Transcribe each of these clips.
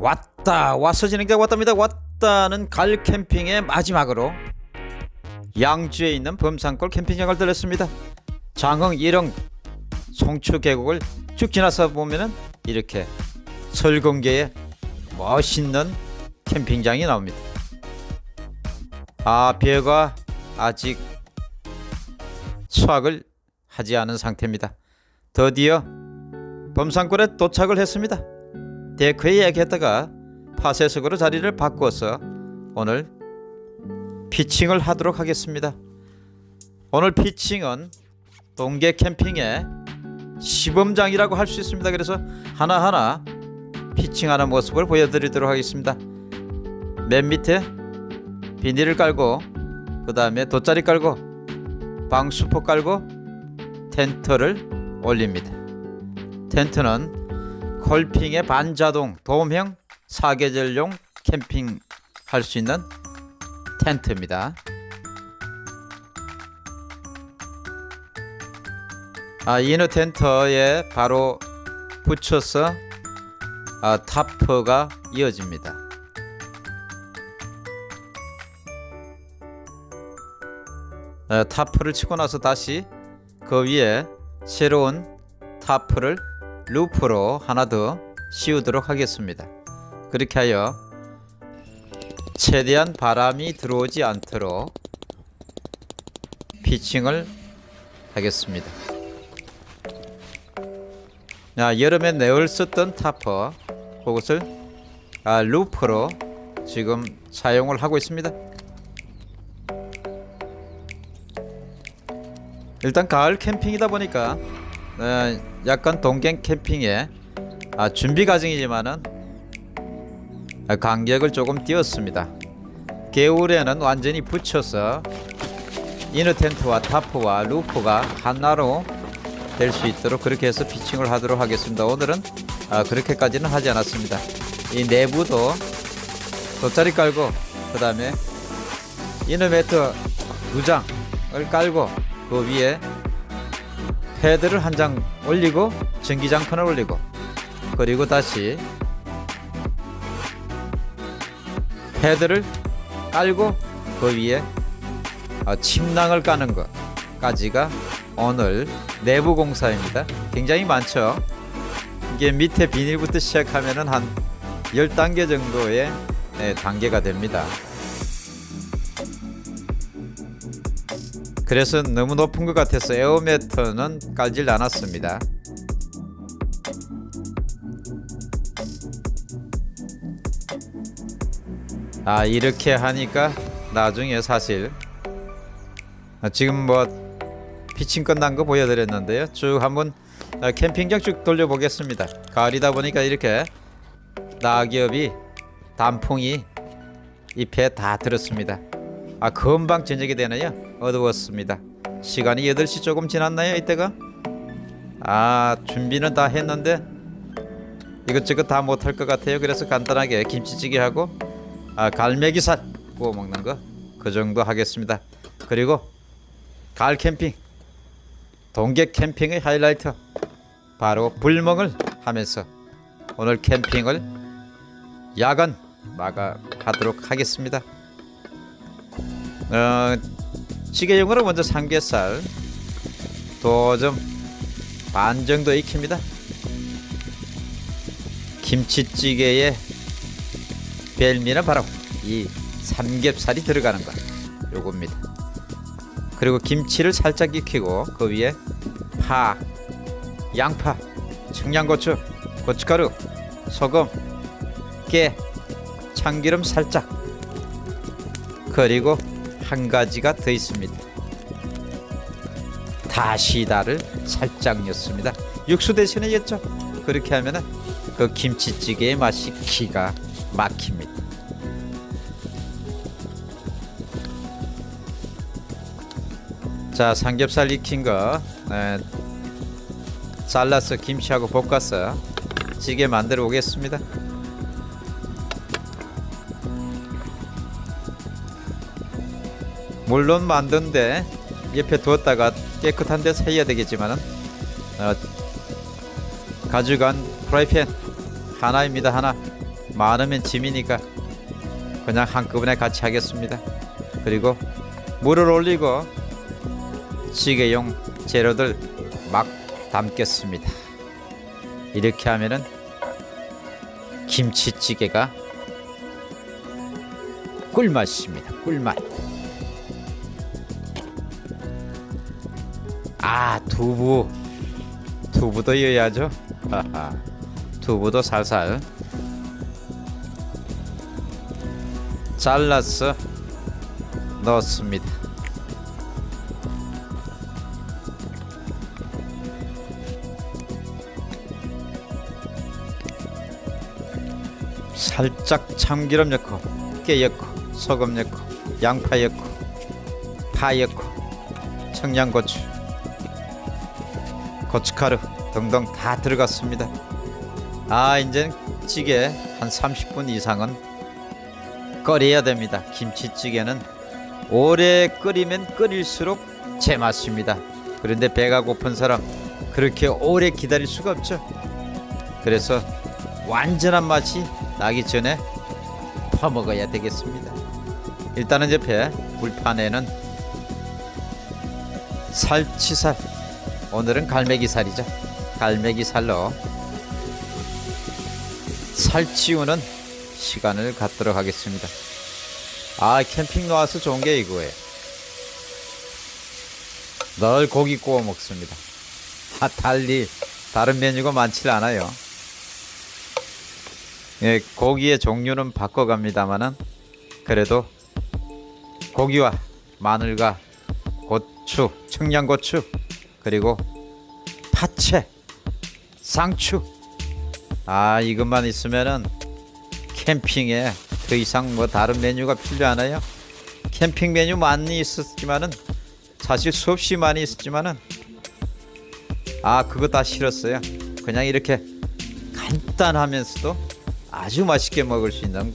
왔다 와서 진행자 왔답니다. 왔다는 가을 캠핑의 마지막으로 양주에 있는 범산골 캠핑장을 들렸습니다. 장흥 일흥 송추 계곡을 쭉 지나서 보면은 이렇게 설공계의 멋있는 캠핑장이 나옵니다. 아 비가 아직 수확을 하지 않은 상태입니다. 드디어 범산골에 도착을 했습니다 데크에 얘기했다가 파쇄석으로 자리를 바꾸어서 오늘 피칭을 하도록 하겠습니다. 오늘 피칭은 동계 캠핑의 시범장이라고 할 수 있습니다. 그래서 하나하나 피칭하는 모습을 보여드리도록 하겠습니다. 맨 밑에 비닐을 깔고 그 다음에 돗자리 깔고 방수포 깔고 텐트를 올립니다. 텐트는 콜핑의 반자동 도움형 사계절용 캠핑 할 수 있는 텐트입니다. 아, 이너 텐트에 바로 붙여서 아, 타프가 이어집니다. 아, tarp를 치고 나서 다시 그 위에 새로운 tarp를 roof로 하나 더 씌우도록 하겠습니다. 그렇게 하여 최대한 바람이 들어오지 않도록 pitching을 하겠습니다. 아, 여름에 내내 썼던 타퍼 그것을 아, roof로 지금 사용을 하고 있습니다. 일단 가을 캠핑이다 보니까 어, 약간 동경 캠핑의 아, 준비 과정이지만은 아, 간격을 조금 띄었습니다. 겨울에는 완전히 붙여서 이너 텐트와 타프와 루프가 하나로 될 수 있도록 그렇게 해서 피칭을 하도록 하겠습니다. 오늘은 아, 그렇게까지는 하지 않았습니다. 이 내부도 돗자리 깔고 그 다음에 이너 매트 두 장을 깔고 그 위에 패드를 한 장 올리고 전기장판을 올리고 그리고 다시 패드를 깔고 그 위에 아, 침낭을 까는 것까지가 오늘 내부 공사입니다. 굉장히 많죠. 이게 밑에 비닐부터 시작하면 은 한 10단계 정도의 네, 단계가 됩니다. 그래서 너무 높은 것 같아서 에어매터는 깔질 않았습니다. 아 이렇게 하니까 나중에 사실 아, 지금 뭐 피칭 끝난 거 보여드렸는데요. 쭉 한번 아, 캠핑장 쭉 돌려보겠습니다. 가을이다 보니까 이렇게 낙엽이 단풍이 잎에 다 들었습니다. 아 금방 저녁이 되네요 어두웠습니다 시간이 8시 조금 지났나요 이때가 아 준비는 다 했는데 이것저것 다 못할 것 같아요 그래서 간단하게 김치찌개하고 아, 갈매기살 구워 먹는 거 그 정도 하겠습니다. 그리고 가을 캠핑 동계 캠핑의 하이라이트 바로 불멍을 하면서 오늘 캠핑을 야간 마감하도록 하겠습니다. 어, 찌개용으로 먼저 삼겹살 도점 반 정도 익힙니다. 김치찌개에 벨미는 바로 이 삼겹살이 들어가는 것 요겁니다 그리고 김치를 살짝 익히고 그 위에 파 양파 청양고추 고춧가루 소금 깨 참기름 살짝 그리고 한 가지가 더 있습니다. 다시다를 살짝 넣습니다. 육수 대신에 였죠. 그렇게 하면은 그 김치찌개의 맛이 기가 막힙니다. 자 삼겹살 익힌 거 네, 잘라서 김치하고 볶아서 찌개 만들어 오겠습니다 물론 만든데 옆에 두었다가 깨끗한 데서 해야 되겠지만은 어, 가져간 프라이팬 하나입니다 하나 많으면 짐이니까 그냥 한꺼번에 같이 하겠습니다. 그리고 물을 올리고 찌개용 재료들 막 담겠습니다. 이렇게 하면은 김치찌개가 꿀맛입니다. 꿀맛. 아 두부 두부도 이어야죠. 하하. 두부도 살살 잘라서 넣습니다. 살짝 참기름 넣고 깨 넣고 소금 넣고 양파 넣고 파 넣고 청양고추 고춧가루 등등 다 들어갔습니다. 아 이제 찌개 한 30분 이상은 끓여야 됩니다. 김치찌개는 오래 끓이면 끓일수록 제맛입니다. 그런데 배가 고픈 사람 그렇게 오래 기다릴 수가 없죠. 그래서 완전한 맛이 나기 전에 퍼먹어야 되겠습니다. 일단은 옆에 불판에는 살치살 오늘은 갈매기살이죠. 갈매기살로 살치우는 시간을 갖도록 하겠습니다. 아 캠핑 나와서 좋은 게 이거예요. 늘 고기 구워 먹습니다. 아, 달리 다른 메뉴가 많지 않아요. 예, 고기의 종류는 바꿔갑니다만은 그래도 고기와 마늘과 고추, 청양고추 그리고 파채, 상추 아 이것만 있으면은 캠핑에 더 이상 뭐 다른 메뉴가 필요 하나요? 캠핑 메뉴 많이 있었지만은 사실 수없이 많이 있었지만은 아 그거 다 싫었어요. 그냥 이렇게 간단하면서도 아주 맛있게 먹을 수 있는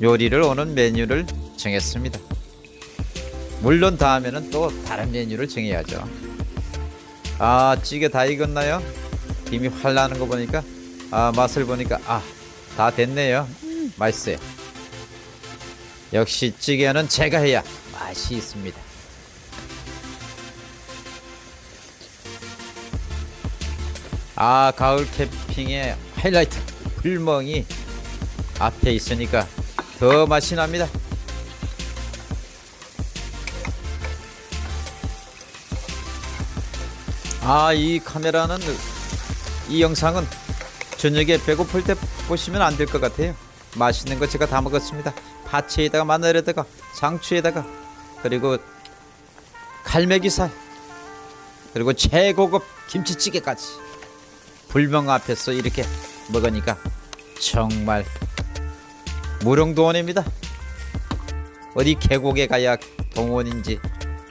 요리를 오는 메뉴를 정했습니다. 물론 다음에는 또 다른 메뉴를 정해야죠. 아 찌개 다 익었나요? 김이 활 나는 거 보니까 아 맛을 보니까 아 다 됐네요. 맛있어요. 역시 찌개는 제가 해야 맛이 있습니다. 아 가을 캠핑의 하이라이트 불멍이 앞에 있으니까 더 맛이 납니다. 아 이 카메라는 이 영상은 저녁에 배고플 때 보시면 안 될 것 같아요. 맛있는 거 제가 다 먹었습니다. 파채에다가 마늘에다가 상추에다가 그리고 갈매기살 그리고 최고급 김치찌개까지 불명 앞에서 이렇게 먹으니까 정말 무릉도원입니다. 어디 계곡에 가야 동원인지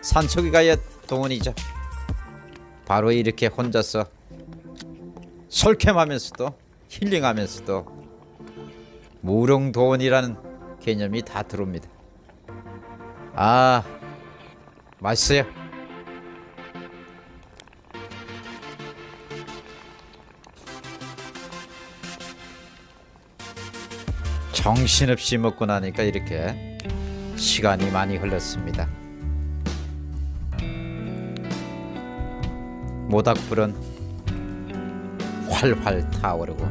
산속에 가야 동원이죠. 바로 이렇게 혼자서 솔캠하면서도 힐링하면서도 무릉도원이라는 개념이 다 들어옵니다. 아 맛있어요. 정신없이 먹고 나니까 이렇게 시간이 많이 흘렀습니다. 모닥불은 활활 타오르고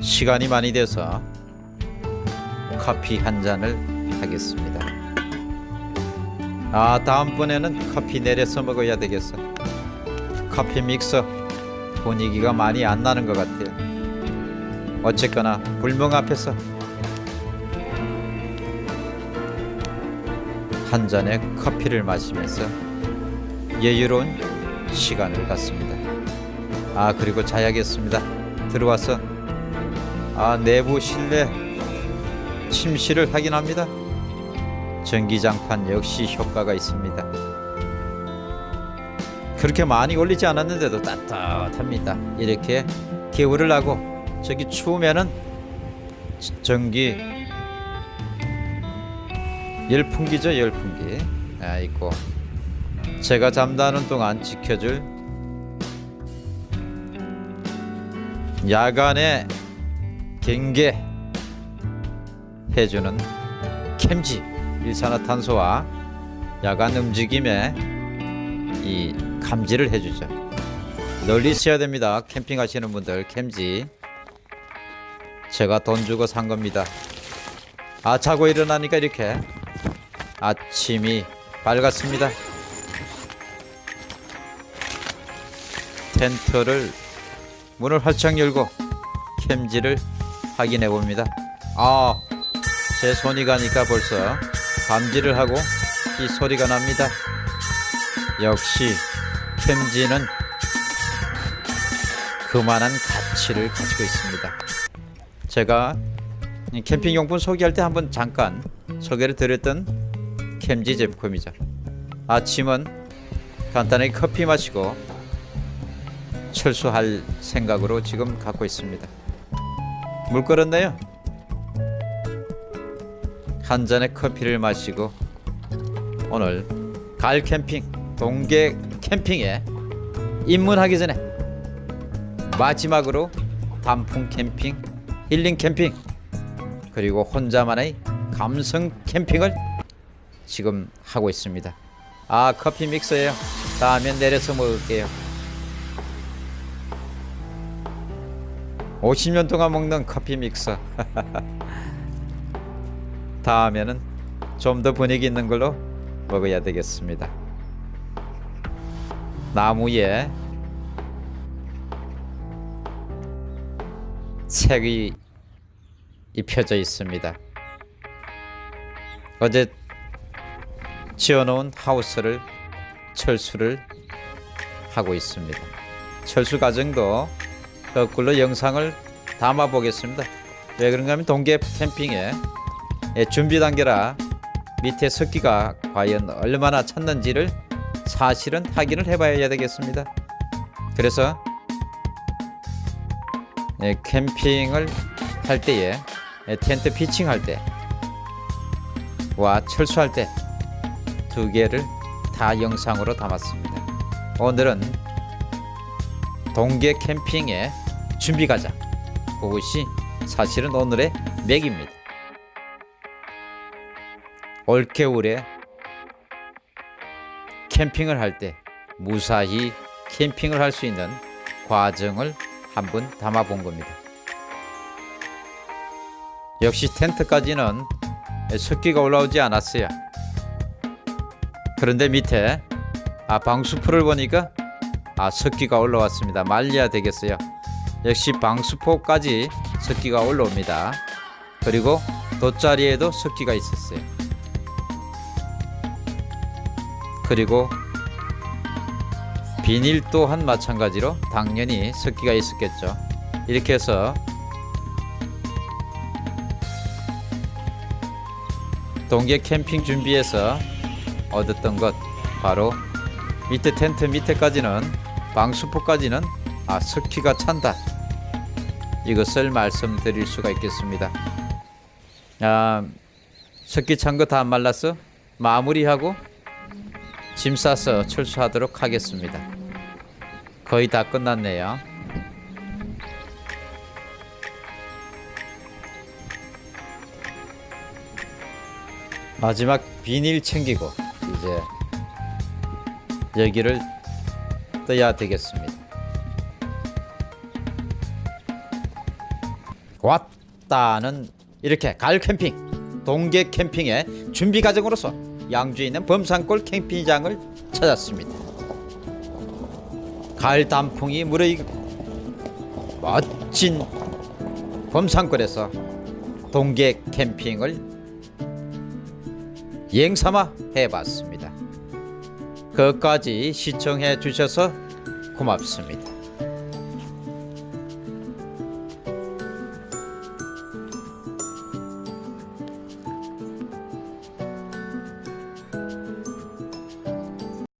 시간이 많이 돼서 커피 한 잔을 하겠습니다. 아 다음번에는 커피 내려서 먹어야 되겠어. 커피 믹서 분위기가 많이 안 나는 것 같아요. 어쨌거나 불멍 앞에서 한 잔의 커피를 마시면서 여유로운 시간을 갖습니다. 아 그리고 자야겠습니다. 들어와서 아 내부 실내 침실을 확인합니다. 전기장판 역시 효과가 있습니다. 그렇게 많이 올리지 않았는데도 따뜻합니다. 이렇게 개울을 하고 저기 추우면은 전기 열풍기죠 열풍기 아 있고 제가 잠자는 동안 지켜줄 야간의 경계 해주는 캠지 일산화탄소와 야간 움직임에 이 감지를 해주죠. 널리 써야 됩니다. 캠핑 하시는 분들 캠지 제가 돈 주고 산 겁니다. 아 자고 일어나니까 이렇게 아침이 밝았습니다. 텐트를 문을 활짝 열고 캠지를 확인해 봅니다. 아, 제 손이 가니까 벌써 감지를 하고 이 소리가 납니다. 역시 캠지는 그만한 가치를 가지고 있습니다. 제가 이 캠핑 용품 소개할 때 한번 잠깐 소개를 드렸던 캠지 제품이죠. 아침은 간단하게 커피 마시고 철수할 생각으로 지금 갖고 있습니다. 물 끓었네요. 한 잔의 커피를 마시고 오늘 가을 캠핑 동계 캠핑에 입문하기 전에 마지막으로 단풍 캠핑, 힐링 캠핑 그리고 혼자만의 감성 캠핑을 지금 하고 있습니다. 아 커피 믹서예요. 다음에 내려서 먹을게요. 50년 동안 먹는 커피 믹서. 다음에는 좀 더 분위기 있는 걸로 먹어야 되겠습니다. 나무에 색이 입혀져 있습니다. 어제 지어놓은 하우스를 철수를 하고 있습니다. 철수 과정도 거꾸로 영상을 담아 보겠습니다. 왜 그런가 하면 동계 캠핑의 예, 준비 단계라 밑에 습기가 과연 얼마나 찼는지를 사실은 확인을 해봐야 되겠습니다. 그래서 예, 캠핑을 할 때에 예, 텐트 피칭할 때와 철수할 때 두 개를 다 영상으로 담았습니다. 오늘은 동계 캠핑의 준비 과정 그것이 사실은 오늘의 맥입니다. 올겨울에 캠핑을 할 때 무사히 캠핑을 할 수 있는 과정을 한번 담아 본 겁니다. 역시 텐트까지는 습기가 올라오지 않았어요. 그런데 밑에 아 방수포를 보니까 아 습기가 올라왔습니다. 말려야 되겠어요. 역시 방수포까지 습기가 올라옵니다. 그리고 돗자리에도 습기가 있었어요. 그리고 비닐 또한 마찬가지로 당연히 습기가 있었겠죠. 이렇게 해서 동계 캠핑 준비해서 얻었던 것 바로 밑에 텐트 밑에까지는 방수포까지는 아 습기가 찬다 이것을 말씀드릴 수가 있겠습니다. 아 습기 찬 거 다 말랐어? 마무리하고 짐 싸서 철수하도록 하겠습니다. 거의 다 끝났네요. 마지막 비닐 챙기고 이제 여기를 떠야 되겠습니다. 왔다는 이렇게 가을 캠핑, 동계 캠핑의 준비 과정으로서 양주에 있는 범산골 캠핑장을 찾았습니다. 가을 단풍이 무르익고 멋진 범산골에서 동계 캠핑을 여행삼아 해봤습니다. 끝까지 시청해 주셔서 고맙습니다.